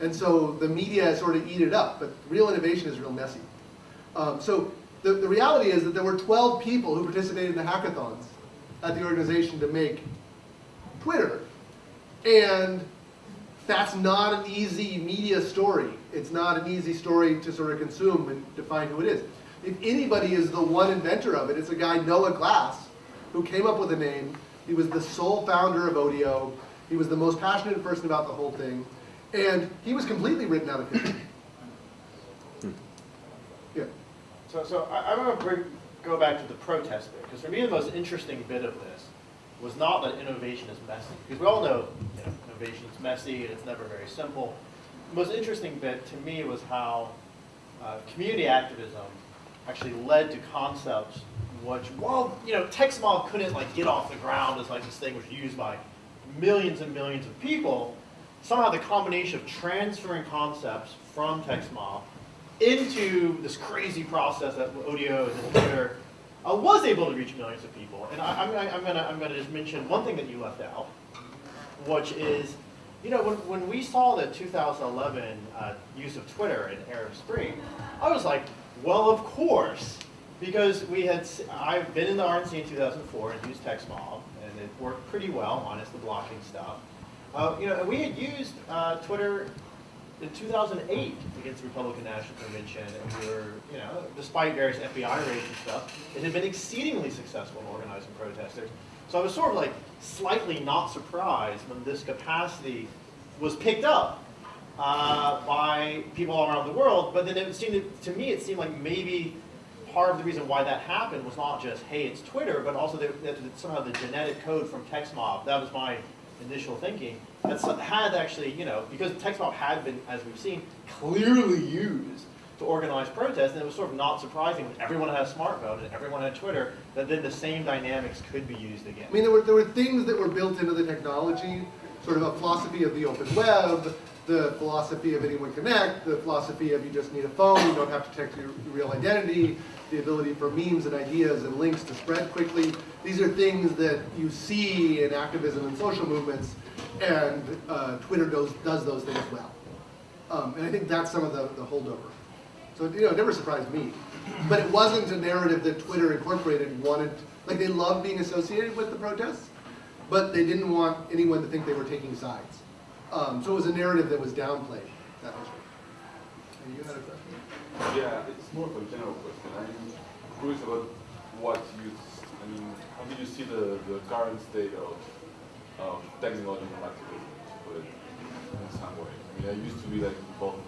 And so the media sort of eat it up, but real innovation is real messy. Um, so the, the reality is that there were 12 people who participated in the hackathons at the organization to make Twitter. And that's not an easy media story. It's not an easy story to sort of consume and define who it is. If anybody is the one inventor of it, it's a guy, Noah Glass, who came up with a name. He was the sole founder of Odeo. He was the most passionate person about the whole thing. And he was completely written out of history. Yeah. So, so I, I'm going to bring, go back to the protest bit, because for me the most interesting bit of this was not that innovation is messy, because we all know, you know innovation is messy and it's never very simple. The most interesting bit to me was how uh, community activism actually led to concepts which, while you know, TextMob couldn't like get off the ground as like this thing was used by millions and millions of people, somehow the combination of transferring concepts from TextMob into this crazy process that Odeo and Twitter uh, was able to reach millions of people. And I, am I'm gonna, I'm gonna just mention one thing that you left out, which is, you know, when, when we saw the 2011 uh, use of Twitter in Arab Spring, I was like, well, of course, because we had, I've been in the RNC in 2004 and used TextMob, and it worked pretty well, minus the blocking stuff. Uh, you know, we had used uh, Twitter in 2008 against the Republican National Convention, and we were, you know, despite various FBI raids and stuff, it had been exceedingly successful in organizing protesters. So I was sort of like slightly not surprised when this capacity was picked up uh, by people all around the world. But then it seemed to me, it seemed like maybe part of the reason why that happened was not just hey, it's Twitter, but also that, somehow the genetic code from TextMob. That was my initial thinking. That had actually, you know, because TextMob had been, as we've seen, clearly used to organize protests, and it was sort of not surprising when everyone had a smartphone and everyone had Twitter, that then the same dynamics could be used again. I mean, there were, there were things that were built into the technology, sort of a philosophy of the open web, the philosophy of anyone connect, the philosophy of you just need a phone, you don't have to protect your real identity, the ability for memes and ideas and links to spread quickly. These are things that you see in activism and social movements, and uh, Twitter does, does those things well. Um, and I think that's some of the, the holdover. So, you know, it never surprised me. But it wasn't a narrative that Twitter Incorporated wanted, like they loved being associated with the protests, but they didn't want anyone to think they were taking sides. Um, so it was a narrative that was downplayed. That was. You had a question? Yeah, it's more of a general question. I'm curious about what you, I mean, how do you see the, the current state of, of technological activism, to put it in some way? I mean, I used to be like involved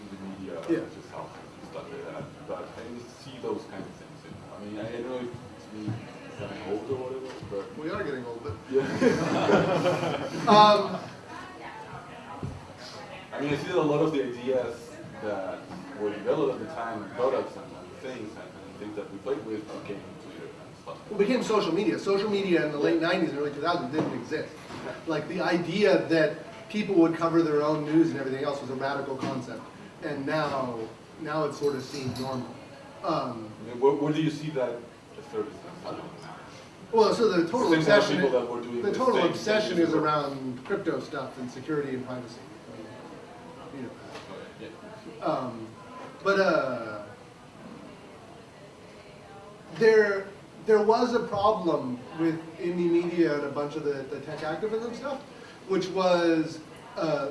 in the media, Yeah. is helpful and stuff like that, but I didn't see those kind of things. You know? I mean, I don't know if it's me getting old or whatever, but We are getting old, but. yeah. Um, I mean, I see that a lot of the ideas that were developed at the time, products and, and things and, and things that we played with became Twitter and stuff. It became social media. Social media in the late 90s and early 2000s didn't exist. Like the idea that people would cover their own news and everything else was a radical concept. And now, now it's sort of seen normal. Um, where, where do you see that service well, so the total Same obsession, people that were doing the the total obsession is around crypto stuff and security and privacy. You know, Um, but uh, there, there was a problem with Indymedia and a bunch of the, the tech activism stuff, which was uh,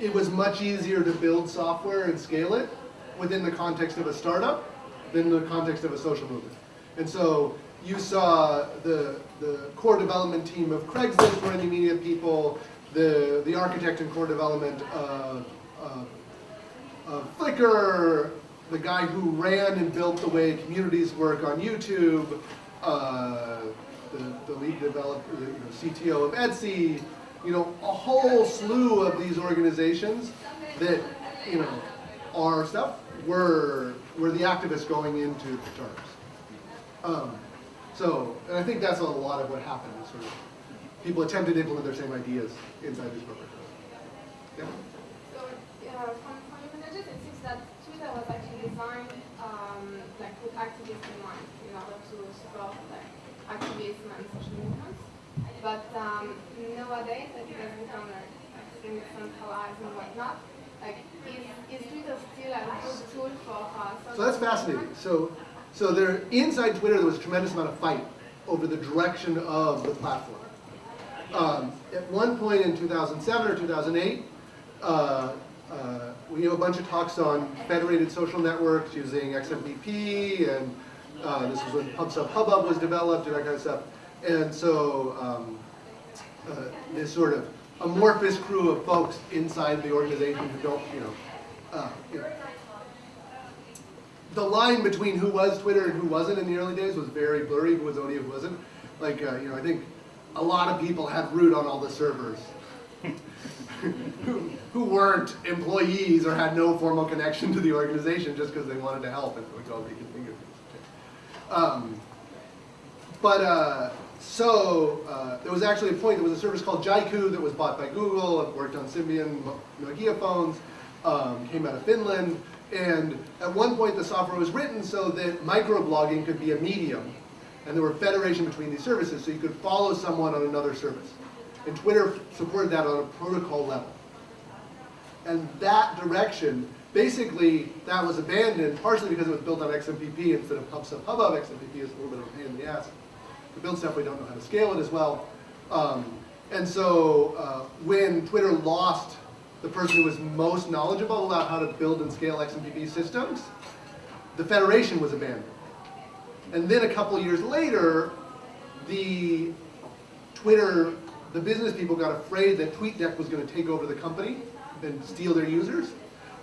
it was much easier to build software and scale it within the context of a startup than the context of a social movement. And so you saw the, the core development team of Craigslist were Indymedia people, the, the architect and core development of, of uh, Flickr, the guy who ran and built the way communities work on YouTube, uh, the, the lead developer, the you know, CTO of Etsy, you know, a whole slew of these organizations that, you know, are stuff were, were the activists going into the terms. Um, so, and I think that's a lot of what happened, sort of, people attempted to implement their same ideas inside these programs. Yeah? So, uh, from, from your messages, it seems that Twitter was actually designed um, like with activists in mind in order to support like activism and social movements. But um, nowadays, that it has become like extremely centralized and whatnot. Like, is, is Twitter still a good tool for uh, So that's fascinating. So, so there, inside Twitter, there was a tremendous amount of fight over the direction of the platform. Um, at one point in 2007 or 2008, uh, uh, we have a bunch of talks on federated social networks using XMPP, and uh, this was when PubSub Hubbub was developed and that kind of stuff. And so um, uh, this sort of amorphous crew of folks inside the organization who don't, you know, uh, you know, the line between who was Twitter and who wasn't in the early days was very blurry. Who was Odeo, who wasn't. Like, uh, you know, I think a lot of people had root on all the servers who, who weren't employees or had no formal connection to the organization just because they wanted to help and we could all reconfigure things. Um, but uh, so uh, there was actually a point, there was a service called Jaiku that was bought by Google, it worked on Symbian Nokia phones, um, came out of Finland, and at one point the software was written so that microblogging could be a medium, and there were federation between these services, so you could follow someone on another service. And Twitter supported that on a protocol level. And that direction basically, that was abandoned partially because it was built on XMPP instead of PubSub. PubSub XMPP is a little bit of a pain in the ass. To build stuff, we don't know how to scale it as well. Um, and so uh, when Twitter lost the person who was most knowledgeable about how to build and scale XMPP systems, the federation was abandoned. And then a couple years later, the Twitter, the business people got afraid that TweetDeck was going to take over the company and steal their users.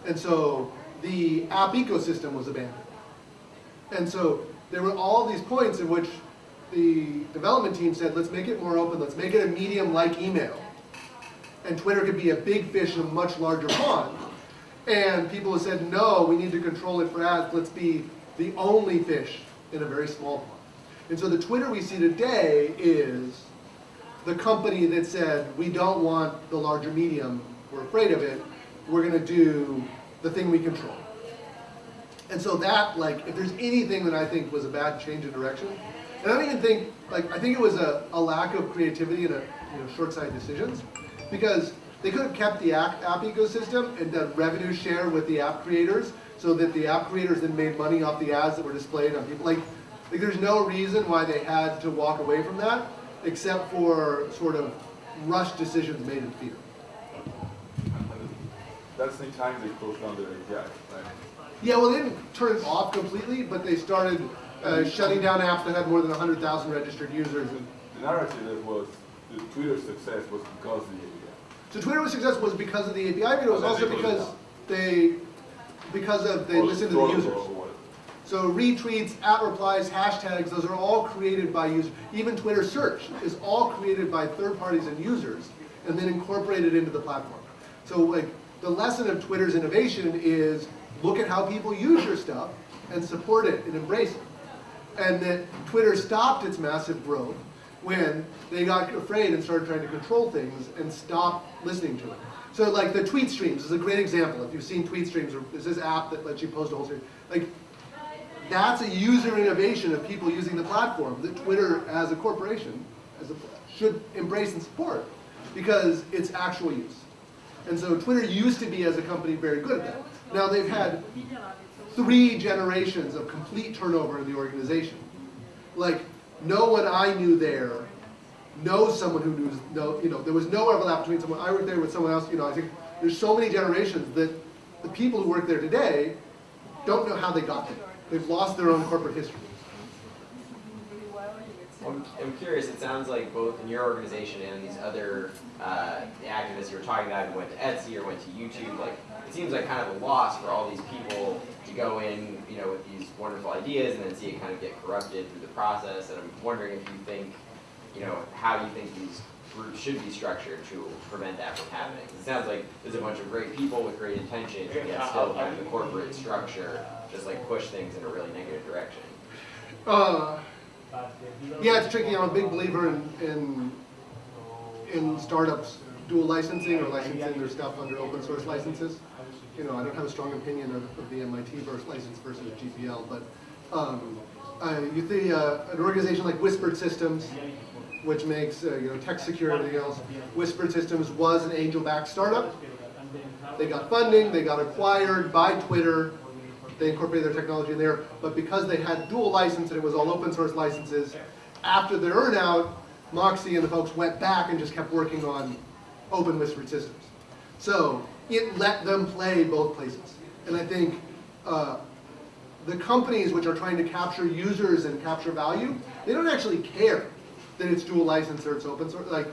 And so the app ecosystem was abandoned. And so there were all these points in which the development team said, let's make it more open, let's make it a medium like email. And Twitter could be a big fish in a much larger pond. And people have said, no, we need to control it for ads, let's be the only fish in a very small pond. And so the Twitter we see today is the company that said, we don't want the larger medium, we're afraid of it, we're gonna do the thing we control. And so that, like, if there's anything that I think was a bad change in direction, and I don't even think, like, I think it was a, a lack of creativity and a, you know, short-sighted decisions, because they could have kept the app, app ecosystem and done revenue share with the app creators, so that the app creators then made money off the ads that were displayed on people. Like, like there's no reason why they had to walk away from that, except for sort of rushed decisions made in fear. That's the time they closed down their API, right? Yeah, well, they didn't turn it off completely, but they started uh, shutting down apps that had more than 100,000 registered users. And The narrative that was, the Twitter's success was because of the API. so Twitter success was because of the API, but it was also because they, because of they listened to the users. So retweets, at replies, hashtags, those are all created by users. Even Twitter search is all created by third parties and users and then incorporated into the platform. So like the lesson of Twitter's innovation is look at how people use your stuff and support it and embrace it. And that Twitter stopped its massive growth when they got afraid and started trying to control things and stopped listening to it. So like the tweet streams is a great example. If you've seen tweet streams, or this app that lets you post a whole. Like that's a user innovation of people using the platform that Twitter as a corporation as a, should embrace and support because it's actual use. And so Twitter used to be as a company very good at that. Now they've had three generations of complete turnover in the organization. Like no one I knew there knows someone who knew, no, you know, there was no overlap between someone, I worked there with someone else, you know, I think there's so many generations that the people who work there today don't know how they got there. They've lost their own corporate history. I'm, I'm curious, it sounds like both in your organization and these other uh, activists you were talking about who went to Etsy or went to YouTube, like, it seems like kind of a loss for all these people to go in, you know, with these wonderful ideas and then see it kind of get corrupted through the process. And I'm wondering if you think, you know, how do you think these groups should be structured to prevent that from happening. It sounds like there's a bunch of great people with great intentions, and yet still kind of the corporate structure just like push things in a really negative direction. Uh, yeah, it's tricky. I'm a big believer in, in, in startups dual licensing or licensing their stuff under open source licenses. You know, I don't have a strong opinion of, of the MIT versus license versus GPL, but um, uh, you see uh, an organization like Whisper Systems, which makes uh, you know and everything else. Whisper Systems was an angel-backed startup. They got funding, they got acquired by Twitter, they incorporated their technology in there, but because they had dual license and it was all open source licenses, after the earnout, Moxie and the folks went back and just kept working on Open Whisper Systems. So it let them play both places. And I think uh, the companies which are trying to capture users and capture value, they don't actually care that it's dual license or it's open source. Like,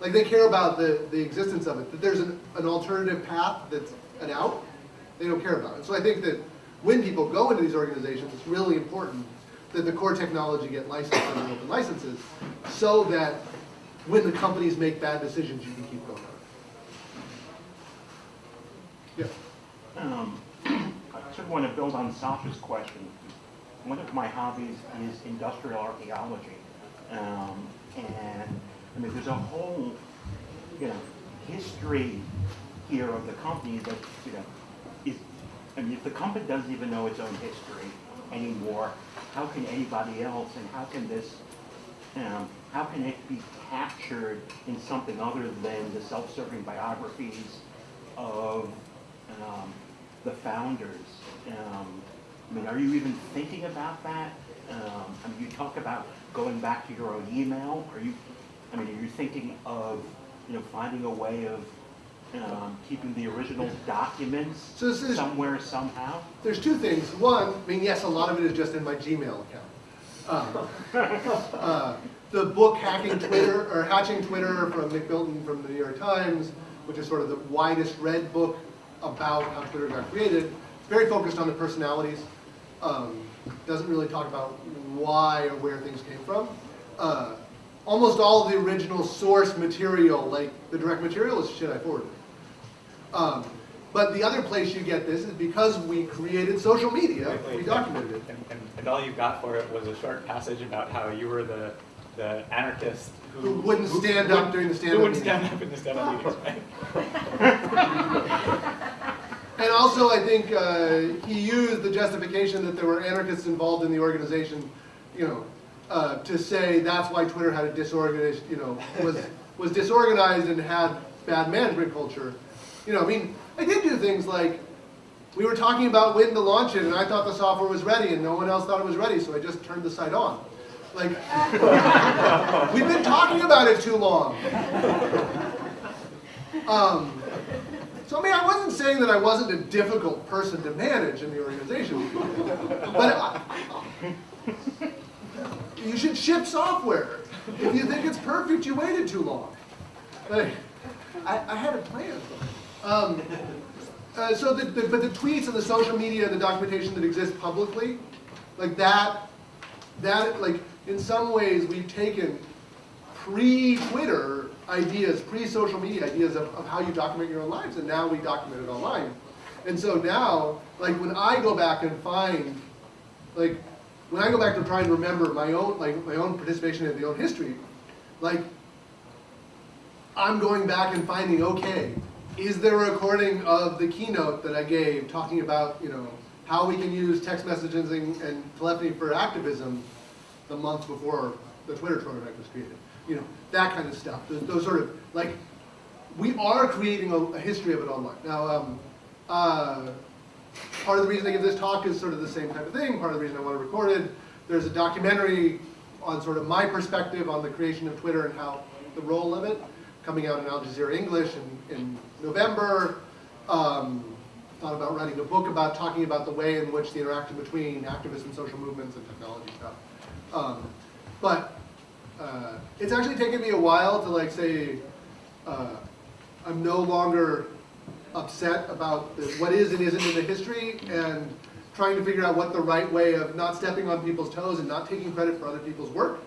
like they care about the, the existence of it, that there's an, an alternative path that's an out, they don't care about it. So I think that when people go into these organizations, it's really important that the core technology get licensed under open licenses so that when the companies make bad decisions, you can keep going. Yeah. Um, I sort of want to build on Sasha's question. One of my hobbies is industrial archaeology. Um, and, I mean, there's a whole, you know, history here of the company that, you know, I mean, if the company doesn't even know its own history anymore, how can anybody else, and how can this, um, how can it be captured in something other than the self-serving biographies of um, the founders. Um, I mean, are you even thinking about that? Um, I mean, you talk about going back to your own email. Are you, I mean, are you thinking of, you know, finding a way of um, keeping the original documents So this is- somewhere, somehow? There's two things. One, I mean, yes, a lot of it is just in my Gmail account. Um, uh, The book Hacking Twitter, or Hatching Twitter from Nick Bilton from the New York Times, which is sort of the widest read book about how Twitter got created, it's very focused on the personalities. Um, Doesn't really talk about why or where things came from. Uh, Almost all of the original source material, like the direct material, is shit I forwarded. Um, But the other place you get this is because we created social media, Wait, wait. we documented it. And, and, and all you got for it was a short passage about how you were the, the anarchist who. Who wouldn't stand up during the Who stand-up wouldn't stand up in the stand-up meetings, right? And also, I think uh, he used the justification that there were anarchists involved in the organization, you know, uh, to say that's why Twitter had a disorganized, you know, was was disorganized and had bad management culture. You know, I mean, I did do things like we were talking about when to launch it, and I thought the software was ready, and no one else thought it was ready, so I just turned the site on. Like, we've been talking about it too long. Um, so I mean, I wasn't saying that I wasn't a difficult person to manage in the organization, but I, you should ship software. If you think it's perfect, you waited too long. Like, I, I had a plan. Um, uh, so, the, the, but the tweets and the social media and the documentation that exists publicly, like that, that like in some ways we've taken pre-Twitter ideas, pre-social media ideas of, of how you document your own lives, and now we document it online. And so now, like when I go back and find, like when I go back to try and remember my own, like my own participation in the own history, like I'm going back and finding, okay, is there a recording of the keynote that I gave talking about, you know, how we can use text messaging and telephony for activism the month before the Twitter prototype was created? You know, that kind of stuff. Those, those sort of, like, we are creating a, a history of it online. Now, um, uh, part of the reason I give this talk is sort of the same type of thing. Part of the reason I want to record it. There's a documentary on sort of my perspective on the creation of Twitter and how the role of it, coming out in Al Jazeera English and, in November. Um, thought about writing a book about talking about the way in which the interaction between activists and social movements and technology stuff. Um, but uh, it's actually taken me a while to like say, uh, I'm no longer upset about the, what is and isn't in the history and trying to figure out what the right way of not stepping on people's toes and not taking credit for other people's work,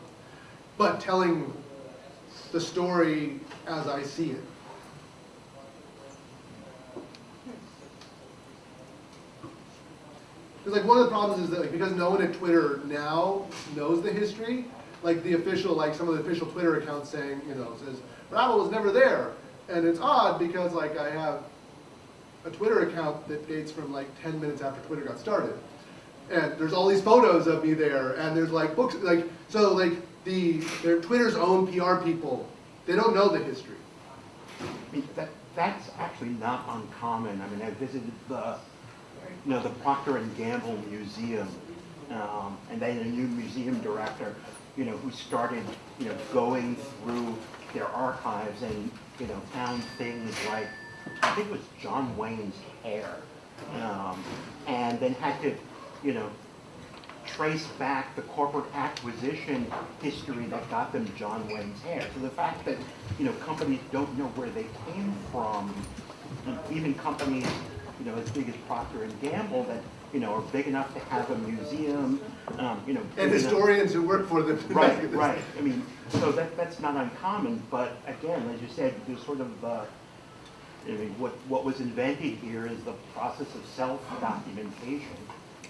but telling the story as I see it. Because like one of the problems is that like because no one at Twitter now knows the history, like the official, like some of the official Twitter accounts saying, you know, says Rabble was never there, and it's odd because like I have a Twitter account that dates from like 10 minutes after Twitter got started, and there's all these photos of me there, and there's like books, like so like the their Twitter's own PR people, they don't know the history. That, that's actually not uncommon. I mean, I visited the, you know, the Procter and Gamble Museum, um, and they had a new museum director, you know, who started, you know, going through their archives and, you know, found things like, I think it was John Wayne's hair, um, and then had to, you know, trace back the corporate acquisition history that got them John Wayne's hair. So the fact that, you know, companies don't know where they came from, even companies, you know, as big as Procter and Gamble that, you know, are big enough to have a museum, um, you know. And big enough- historians who work for them. Right, right. I mean, so that, that's not uncommon, but again, as you said, there's sort of, uh, I mean, what, what was invented here is the process of self-documentation.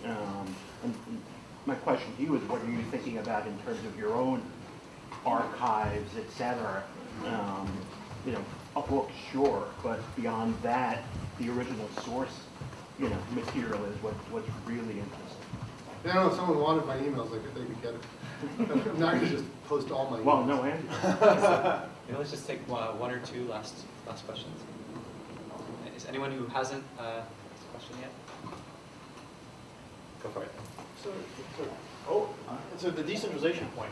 Um, and and my question to you is, what are you thinking about in terms of your own archives, et cetera? Um, you know, a book, sure, but beyond that, the original source, you know, material is what, what's really interesting. I don't know if someone wanted my emails, like if they could get it. I'm not gonna just post all my emails. Well, no, Andrew. You know, let's just take uh, one or two last, last questions. Is anyone who hasn't uh, asked a question yet? Go for it. So, so, oh, so the decentralization point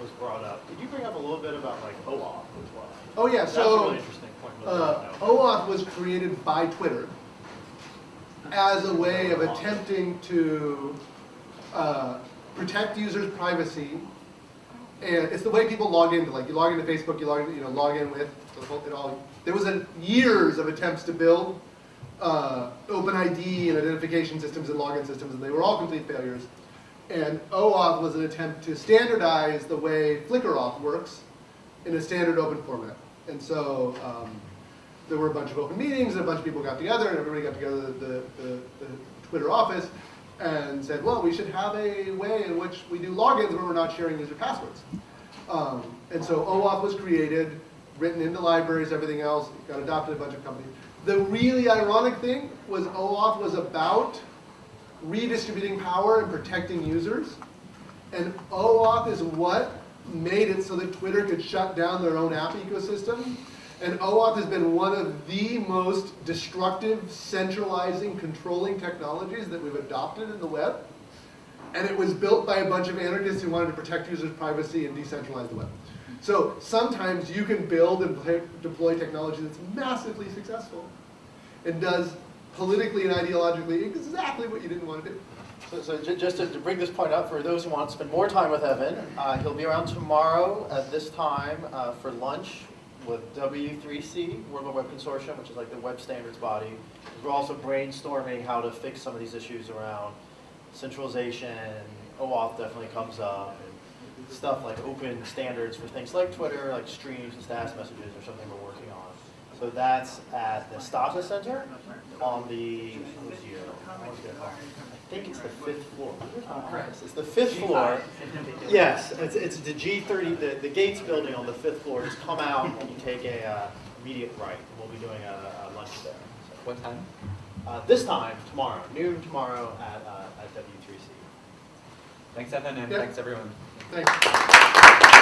was brought up. Could you bring up a little bit about like OAuth as well? Oh yeah, That's so really interesting point. Uh, people don't know. OAuth was created by Twitter as a way of attempting to uh, protect users' privacy. And it's the way people log into, like you log into Facebook, you log, in- you know, log in with, it all, there was a years of attempts to build uh, OpenID and identification systems and login systems, and they were all complete failures. And OAuth was an attempt to standardize the way Flickr auth works in a standard open format. And so um, there were a bunch of open meetings, and a bunch of people got together, and everybody got together at the, the, the Twitter office and said, well, we should have a way in which we do logins when we're not sharing user passwords. Um, and so OAuth was created, written into libraries, everything else, got adopted a bunch of companies. The really ironic thing was OAuth was about redistributing power and protecting users. And OAuth is what made it so that Twitter could shut down their own app ecosystem. And OAuth has been one of the most destructive, centralizing, controlling technologies that we've adopted in the web. And it was built by a bunch of anarchists who wanted to protect users' privacy and decentralize the web. So sometimes you can build and deploy technology that's massively successful and does politically and ideologically exactly what you didn't want to do. So, so ju- just to, to bring this point up for those who want to spend more time with Evan, uh, he'll be around tomorrow at this time uh, for lunch with W3C, World Web Consortium, which is like the web standards body. We're also brainstorming how to fix some of these issues around centralization. OAuth definitely comes up. And stuff like open standards for things like Twitter, like streams and status messages or something we're working on. So that's at the Stata Center on the. I always get it wrong. I think it's the fifth floor. It's the fifth floor. Yes, it's, it's the G30, the, the Gates building on the fifth floor. Just come out and you take a uh, immediate right. We'll be doing a, a lunch there. What time? Uh, this time, tomorrow, noon tomorrow at, uh, at W3C. Thanks, Evan, and Yeah. thanks, everyone. Thanks.